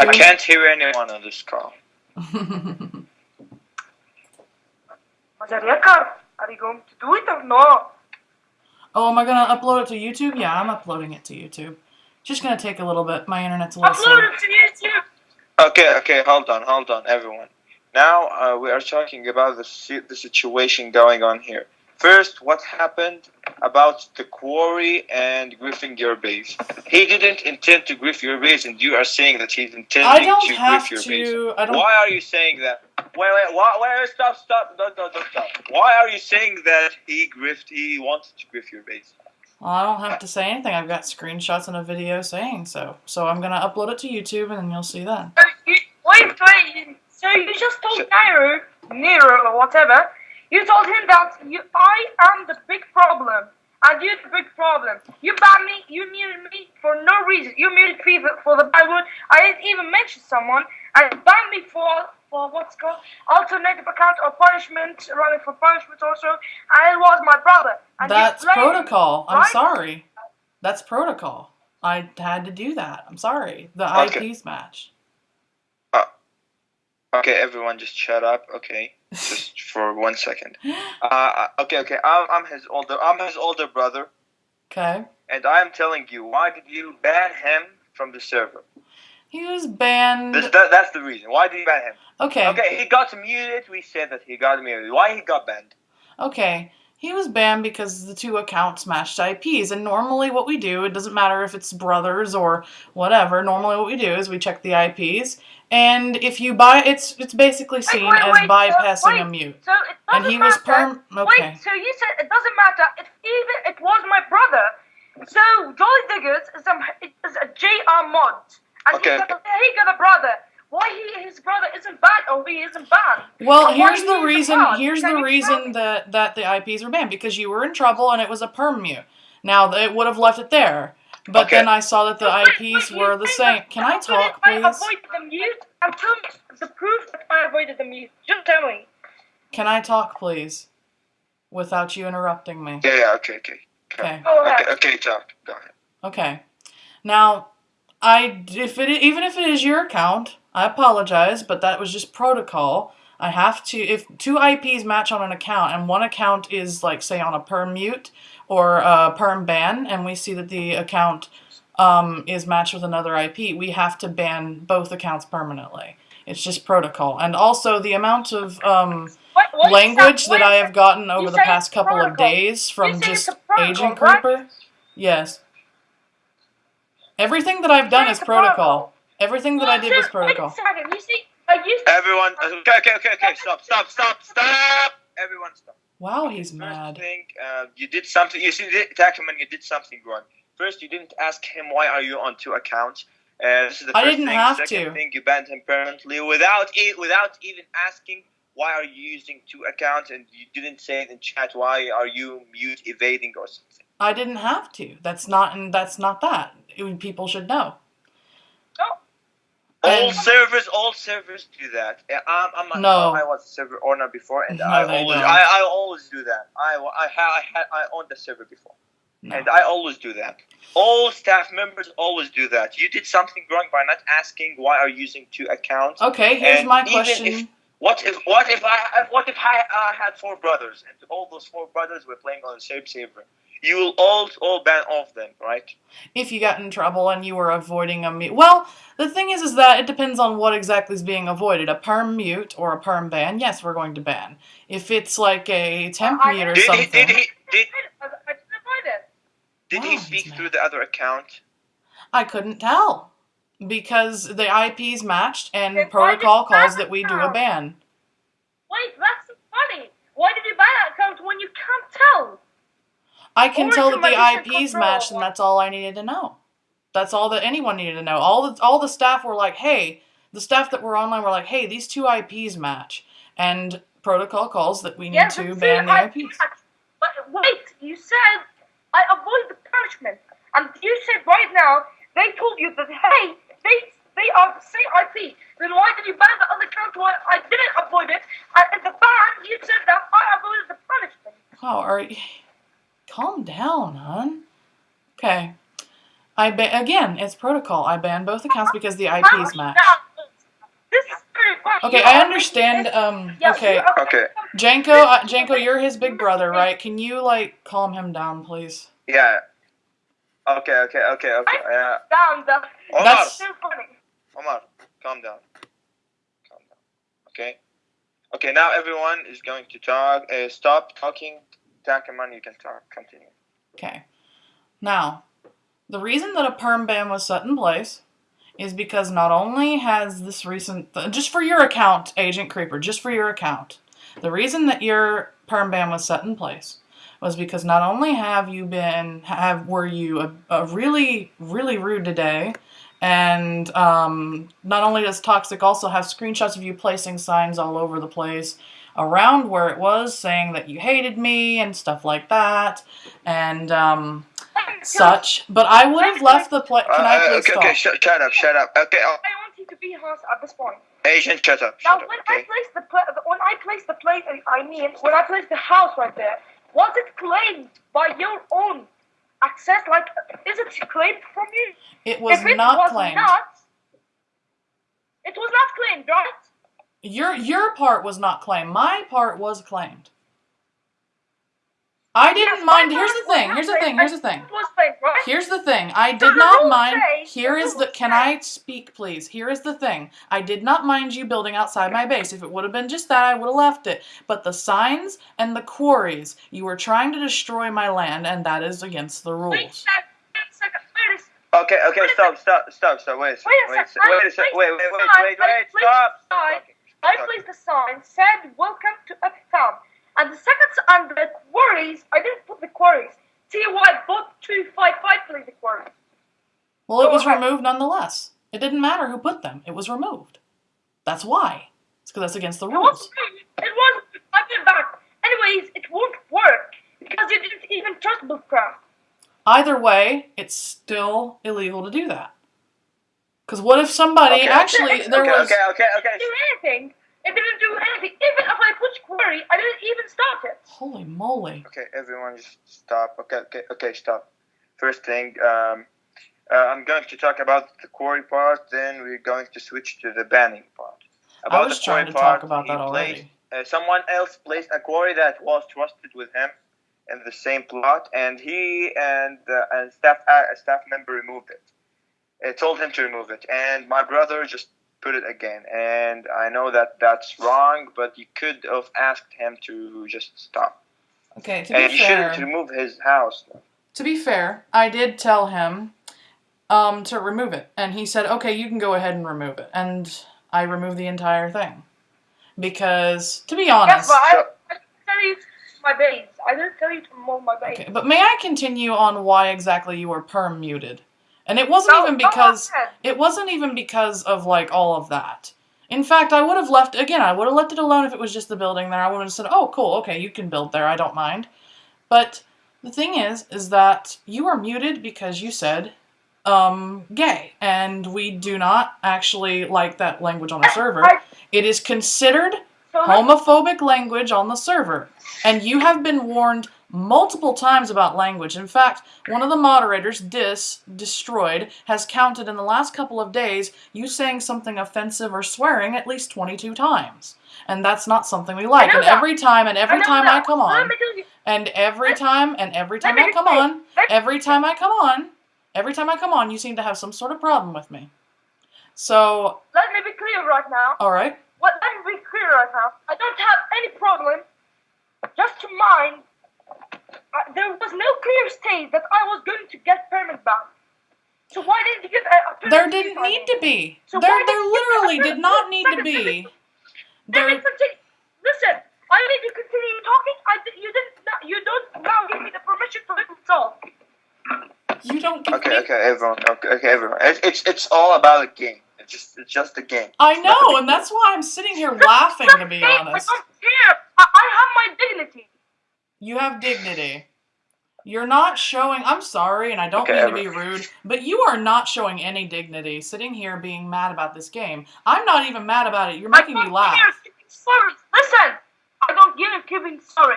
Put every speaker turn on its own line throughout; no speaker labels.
I can't hear anyone on this call.
Mazariaka, are you going to do it or no?
oh, am I gonna upload it to YouTube? Yeah, I'm uploading it to YouTube. Just gonna take a little bit. My internet's a little slow.
Upload it to YouTube.
Okay, okay, hold on, hold on, everyone. Now uh, we are talking about the si- the situation going on here. First, what happened about the quarry and griffing your base? He didn't intend to griff your base, and you are saying that he's intending to
have
griff your base.
I don't.
Why are you saying that? Wait, wait, why, wait, stop, stop, don't, don't, don't stop. Why are you saying that he griffed, he wanted to griff your base?
Well, I don't have to say anything. I've got screenshots and a video saying so. So I'm gonna upload it to YouTube, and then you'll see that.
So wait, wait. So you just told Nero, Nero or whatever, you told him that you, I am the big problem. And you're the big problem. You banned me, you muted me for no reason. You muted me for, for the bad word. I didn't even mention someone. And you banned me for, for what's called alternative account or punishment, running for punishment also. And it was my brother. And
That's
blamed me,
protocol. I'm
right?
sorry. That's protocol. I had to do that. I'm sorry. The
Okay.
IPs match.
Uh, okay, everyone, just shut up. Okay, just for one second. Uh, okay, okay. I'm, I'm his older. I'm his older brother,
Okay.
and I am telling you, why did you ban him from the server?
He was banned.
This, that, that's the reason. Why did you ban him?
Okay.
Okay, he got muted. We said that he got muted. Why he got banned?
Okay. He was banned because the two accounts matched IPs. And normally, what we do, it doesn't matter if it's brothers or whatever. Normally, what we do is we check the IPs, and if you buy, it's it's basically seen
wait,
as
wait, so-
bypassing
wait.
a mute.
So it doesn't
he was perm. Okay.
Wait, so you said it doesn't matter if even it was my brother. So Jolly Diggers is a is a JR mod, and
Okay.
he, got a, he got a brother. Why he his brother isn't banned or he isn't banned?
Well,
And
here's the
isn't
reason.
banned?
Here's
Can
the reason that that the IPs were banned because you were in trouble and it was a perm mute. Now it would have left it there, but
Okay.
then I saw that the
Wait,
IPs were the same. Can I talk,
did I
please?
the mute? And tell me the proof that I avoided the mute. Just tell me.
Can I talk, please, without you interrupting me?
Yeah, yeah. Okay, okay.
Okay.
Go ahead.
Okay, okay. Talk. Go ahead.
Okay. Now, I if it even if it is your account, I apologize, but that was just protocol. I have to if two IPs match on an account and one account is like say on a perm mute or a perm ban, and we see that the account um, is matched with another IP, we have to ban both accounts permanently. It's just protocol, and also the amount of um,
What, what
language that
what
I have gotten over the past couple of days from just Agent
right?
Creeper. Yes. Everything that I've done is protocol.
protocol.
Everything that I did was
Wait a
protocol.
second. You see, I used
Everyone. Okay, okay, okay, okay. Stop, stop, stop, stop. Everyone, stop.
Wow, he's
First
mad.
thing, uh, you did something. You see, Tackman, you did something wrong. First, you didn't ask him why are you on two accounts. Uh, this is the
I
first
didn't
thing.
have
Second
to.
thing, you banned him permanently without e- without even asking why are you using two accounts, and you didn't say it in chat. Why are you mute evading or something?
I didn't have to. That's not and that's not that. It- people should know.
All
And-
servers, all servers do that. I'm, I'm a,
No.
I was a server owner before, and
No,
I always,
don't.
I, I always do that. I, I, ha- I, had, I owned the server before.
No.
And I always do that. All staff members always do that. You did something wrong by not asking why are you using two accounts.
Okay, here's
And
my question.
if- What if what if I what if I uh, had four brothers and all those four brothers were playing on the same server? You will all all ban off of them, right?
if you got in trouble and you were avoiding a mute. Well, the thing is, is that it depends on what exactly is being avoided. A perm mute or a perm ban, yes, we're going to ban. If it's like a temp
I-
mute or
Did
something,
did he did,
I, I didn't avoid it.
did he speak through the other account?
I couldn't tell because the IPs matched and
Then
protocol calls that we do a ban.
Wait, that's funny. Why did you ban that account when you can't tell?
I can
Or
tell that the IPs matched, and that's all I needed to know. That's all that anyone needed to know. All the all the staff were like, "Hey," the staff that were online were like, "Hey, these two IPs match," and protocol calls that we need
Yes,
to ban the
see, I
IPs.
But wait, you said I avoid the punishment, and you said right now they told you that hey, they they are the same IP. Then why did you ban the other account? Why I didn't avoid it? And in the ban, you said that I avoided the punishment.
Wow, are you... calm down, hon. Okay. I ban again. It's protocol. I ban both accounts because the IPs match.
This is very funny.
Okay, I understand. Um, okay,
Okay.
Janko, uh, Janko, you're his big brother, right? Can you like calm him down, please?
Yeah. Okay, okay, okay, okay. Uh,
Down, down.
Omar,
That's-
Too funny.
Omar, calm down. Calm down. Okay? Okay, now everyone is going to talk. Uh, stop talking. You can talk. Continue.
Okay. Now, the reason that a perm ban was set in place is because not only has this recent, just for your account, Agent Creeper, just for your account, the reason that your perm ban was set in place was because not only have you been, have were you a, a really, really rude today, and um, not only does Toxic also have screenshots of you placing signs all over the place around where it was saying that you hated me and stuff like that, and um, such. But I would have left the play. Can I
Uh,
please
okay,
stop?
okay, sh- shut up, shut up. Okay, oh,
I want you to be honest at this point.
Asian, shut up,
Now,
up,
when I
okay?
place the pla- when I place the plate, I mean, when I place the house right there, was it claimed by your own access? Like, is it claimed from you?
It was
if it
not
was
claimed.
not, it was not claimed, right?
Your your part was not claimed. My part was claimed. I didn't
Yes,
mind. Here's the thing. Here's the thing. Here's the thing.
It was claimed, right?
Here's the thing. I did not mind.
say-
Here
the
is the.
rules
Can I speak, please? Here is the thing. I did not mind you building outside my base. If it would have been just that, I would have left it. But the signs and the quarries, you were trying to destroy my land, and that is against the
Wait a
rules.
sec- wait a second, wait a second.
Okay, okay, stop, stop, stop, stop. Wait a second,
Wait a
wait a
sec,
second,
I
wait a second,
placed
wait, wait,
the
wait,
sign,
wait,
I
wait,
placed
stop.
I placed the sign, said welcome to Uptown. And the second s- and the quarries, I didn't put the quarries. See why both two five five placed the quarries.
Well, it was removed nonetheless. It didn't matter who put them. It was removed. That's why. It's because that's against the rules.
It was it was I back. Anyways, it won't work because you didn't even trust Bookcraft.
Either way, it's still illegal to do that. Because what if somebody
Okay.
actually there
okay,
was
okay, okay, okay.
do anything. It didn't do anything. Even if I put quarry, I didn't even stop it.
holy moly.
Okay, everyone, just stop. Okay, okay, okay, stop. First thing, um, uh, I'm going to talk about the quarry part. Then we're going to switch to the banning part.
I was
the
trying to
part,
talk about
he
that
placed-
already.
uh, someone else placed a quarry that was trusted with him in the same plot, and he and uh, and staff uh, a staff member removed it. It told him to remove it, and my brother just put it again. And I know that that's wrong, but you could have asked him to just stop,
Okay, to be fair.
and
be
you shouldn't remove his house.
to be fair, I did tell him um, to remove it, and he said, "Okay, you can go ahead and remove it." And I removed the entire thing because, to be
Yes,
honest,
but I, I didn't tell you to my base. I didn't tell you to mow my base.
okay, but may I continue on why exactly you were perm muted? And it wasn't
No,
even because it wasn't even because of like all of that. In fact, I would have left again. I would have left it alone if it was just the building there. I would have said, "Oh, cool. Okay, you can build there. I don't mind." But the thing is, is that you were muted because you said um, gay, and we do not actually like that language on the server. It is considered homophobic language on the server. And you have been warned multiple times about language. In fact, one of the moderators, Dis, Destroyed, has counted in the last couple of days you saying something offensive or swearing at least 22 times. And that's not something we like. And
that.
every time, and every
know
time
that.
I come on,
me tell you-
and every time, and every time I come on, every time I come on, every time I come on, you seem to have some sort of problem with me. So,
Let me be clear right now.
alright.
What let me be clear right now. I don't have any problem. Just to mind, uh, there was no clear state that I was going to get permit ban. So why didn't you get a, a permit?
There didn't
on
need to be.
So
there
why
there
did you-
literally did not need to be.
Let me
There.
Listen, I need to continue talking. I you didn't. now- You don't now give me the permission to let me talk.
you don't give
Okay,
me
okay, everyone. Okay, okay, everyone. It's, it's it's all about a game. It's just it's just a game.
I know, and that's why I'm sitting here laughing to be honest.
I don't care. I, I have my dignity.
You have dignity. You're not showing I'm sorry and I don't
Okay,
mean to be rude, but you are not showing any dignity sitting here being mad about this game. I'm not even mad about it. You're making me laugh.
care sorry. Listen, I don't give a keeping sorry.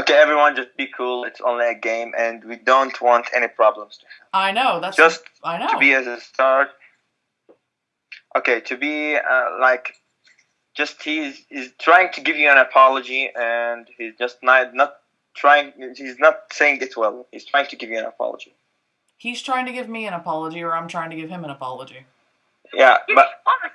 Okay, everyone, just be cool. It's only a game, and we don't want any problems to.
I know. That's
Just
I know.
to be as a start. Okay, to be uh, like, just he's he's trying to give you an apology, and he's just not not trying. He's not saying it well. He's trying to give you an apology.
He's trying to give me an apology, or I'm trying to give him an apology.
Yeah, but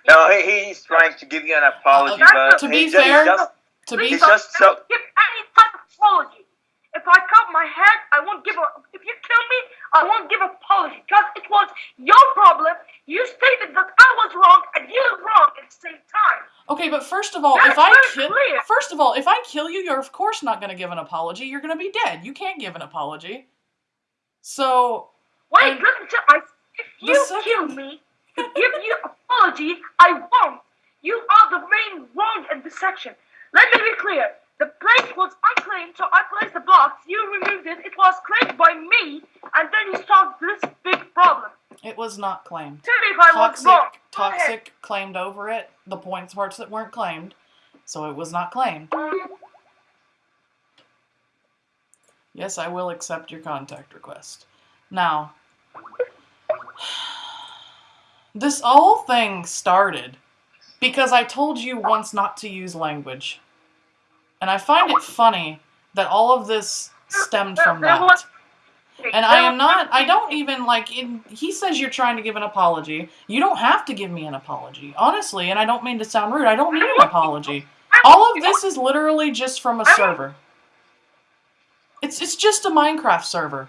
no, he, he's trying to give you an apology,
Uh,
but
to be
he's just-
fair-
just,
To be
He's
don't-
just so-
give any type of apology. If I cut my head, I won't give a. If you kill me, I won't give apology because it was your problem. You stated that I was wrong and you were wrong at the same time.
Okay, but first of all,
That's
if I kill, first of all, if I kill you, you're of course not going to give an apology. You're going to be dead. You can't give an apology. So
Wait,
And
listen to I. If you
second-
kill me to give you apology, I won't. You are the main wrong in this section. Let me be clear. The place was unclaimed, so I placed the blocks. You removed it. It was claimed by me, and then you solved this big problem.
it was not claimed.
Tell me if I was
Toxic,
wrong.
Toxic claimed over it. The points parts that weren't claimed, so it was not claimed. Yes, I will accept your contact request. Now, this whole thing started because I told you once not to use language. And I find it funny that all of this stemmed from that. And I am not, I don't even like, in, he says you're trying to give an apology. You don't have to give me an apology. Honestly, and I don't mean to sound rude, I don't need an apology. All of this is literally just from a server. It's, it's just a Minecraft server.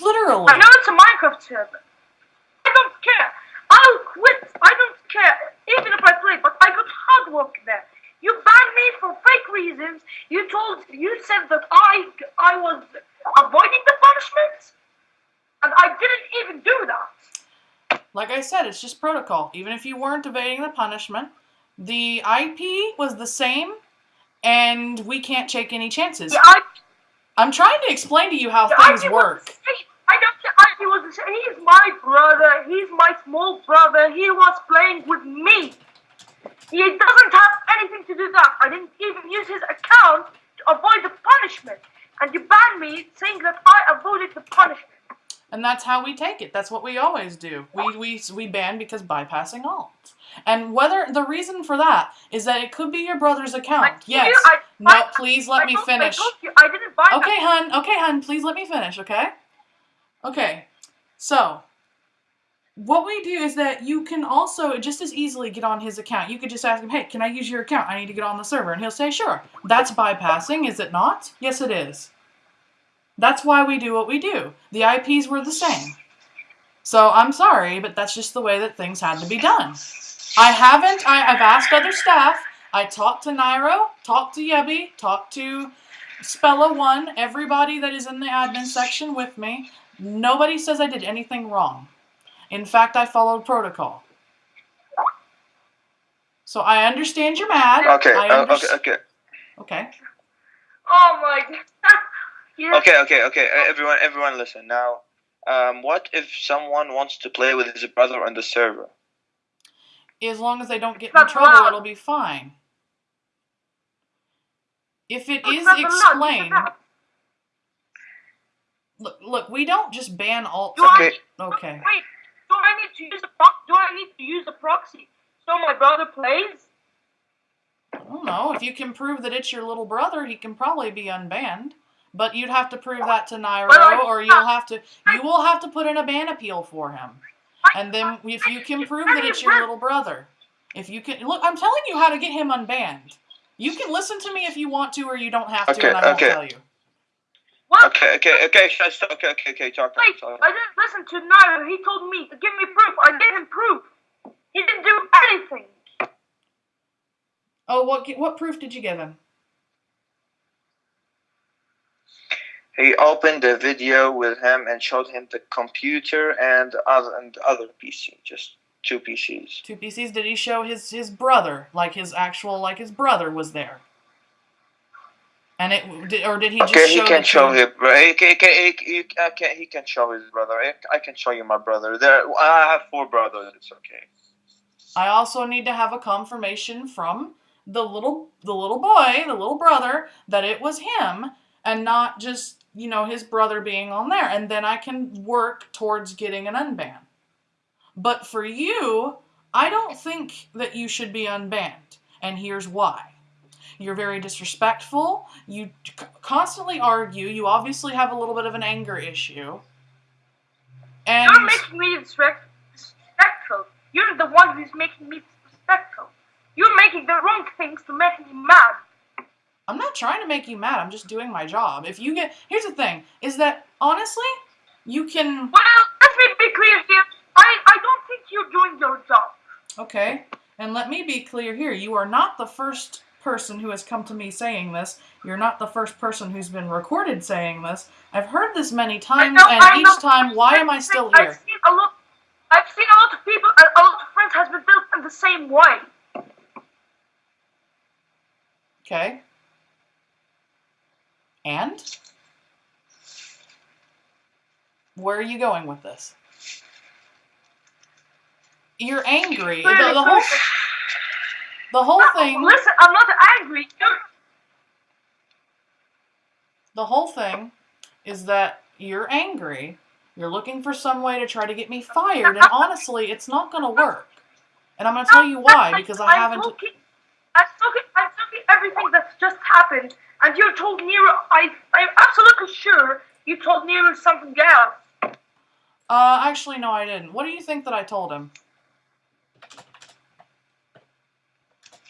Literally.
I know it's a Minecraft server. I don't care. I'll quit. I don't care. Even if I play, but I got hard work there. You banned me for fake reasons. You told, you said that I, I was avoiding the punishment, and I didn't even do that.
Like I said, it's just protocol. Even if you weren't evading the punishment, the IP was the same, and we can't take any chances.
I,
I'm trying to explain to you how things work.
I don't. IP was. He's my brother. He's my small brother. He was playing with me. He doesn't have anything to do that. I didn't even use his account to avoid the punishment. And you banned me saying that I avoided the punishment.
And that's how we take it. That's what we always do. We we we ban because bypassing alt. And whether the reason for that is that it could be your brother's account. Yes.
you, I-
No,
I-
please let
I
me finish.
I you I didn't buy
Okay, hun. Okay, hun. Please let me finish. Okay. Okay. So, what we do is that you can also just as easily get on his account. You could just ask him, "Hey, can I use your account? I need to get on the server," and he'll say, "Sure." That's bypassing, is it not? Yes, it is. That's why we do what we do. The IPs were the same. So I'm sorry, but that's just the way that things had to be done. I haven't. I, I've asked other staff. I talked to Nairo, talked to Yebby, talked to Spella One, everybody that is in the admin section with me. Nobody says I did anything wrong. In fact, I followed protocol. So I understand you're mad.
okay,
I
uh, okay, okay,
okay.
Oh my god. yeah.
okay, okay, okay. Everyone, everyone, listen now. Um, what if someone wants to play with his brother on the server?
As long as they don't get in trouble,
allowed.
it'll be fine. If it
It's
is
not allowed. You
explained, look, look, we don't just ban alt.
Okay.
Okay.
Wait, do I need to use a pro- do I need to use a proxy so my brother plays?
I don't know. If you can prove that it's your little brother, he can probably be unbanned. But you'd have to prove that to Nairo,
I-
or you'll have to you will have to put in a ban appeal for him. And then if you can prove that it's your little brother, if you can look, I'm telling you how to get him unbanned. You can listen to me if you want to, or you don't have to,
Okay,
and I won't
okay.
tell you.
What?
Okay, okay, okay. Okay, okay, okay. Talk.
Wait,
talk.
I didn't listen to Nairo. He told me to give me proof. I gave him proof. He didn't do anything.
Oh, what what proof did you give him?
He opened a video with him and showed him the computer and other and other PC, just two PCs.
Two PCs. Did he show his his brother, like his actual, like his brother was there? And it did, or did he just
Okay, he can show
two-
his. He can, he can, he can, he can show his brother. I- I can show you my brother. There, I have four brothers. It's okay.
I also need to have a confirmation from the little the little boy, the little brother, that it was him and not just, you know, his brother being on there. And then I can work towards getting an unban. But for you, I don't think that you should be unbanned. And here's why. You're very disrespectful. You constantly argue. You obviously have a little bit of an anger issue. And
You're making me disrespectful. You're the one who's making me disrespectful. You're making the wrong things to make me mad.
I'm not trying to make you mad. I'm just doing my job. If you get Here's the thing is that honestly, you can
Well, let me be clear here. I, I don't think you're doing your job.
Okay. And let me be clear here. You are not the first person who has come to me saying this. You're not the first person who's been recorded saying this. I've heard this many times,
know-
and each time, why am I still here?
I've seen a lot. I've seen a lot of people. A a lot of friends has been built in the same way.
Okay. And? Where are you going with this? You're angry. The, the whole the whole thing
Listen, I'm not angry. You're,
the whole thing is that you're angry. You're looking for some way to try to get me fired, and honestly, it's not gonna work. And I'm gonna tell you why because I
I'm
haven't.
Talking, I'm talking. I'm talking everything that's just happened, and you told Nero. I. I'm absolutely sure you told Nero something else.
Uh, actually, no, I didn't. What do you think that I told him?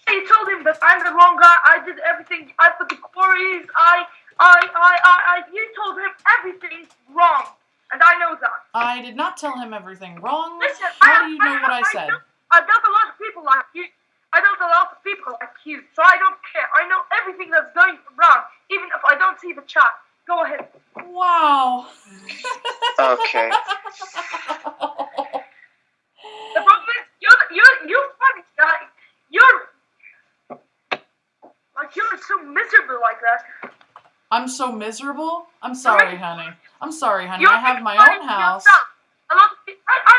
You told him that I'm the wrong guy. I did everything. I put the quarries. I. I. I. I. I you told him everything wrong, and I know that.
I did not tell him everything wrong.
Listen,
How
I,
do you know what I said?
know- I dealt a lot of people like you. I dealt a lot of people like you, so I don't care. I know everything that's going around, even if I don't see the chat. Go ahead.
Wow.
Okay.
The problem is, you're you're you're funny guy. You're like you're so miserable like that.
I'm so miserable. I'm sorry, honey. I'm sorry, honey.
You're
I have my own house.
yourself. A lot of people, I, I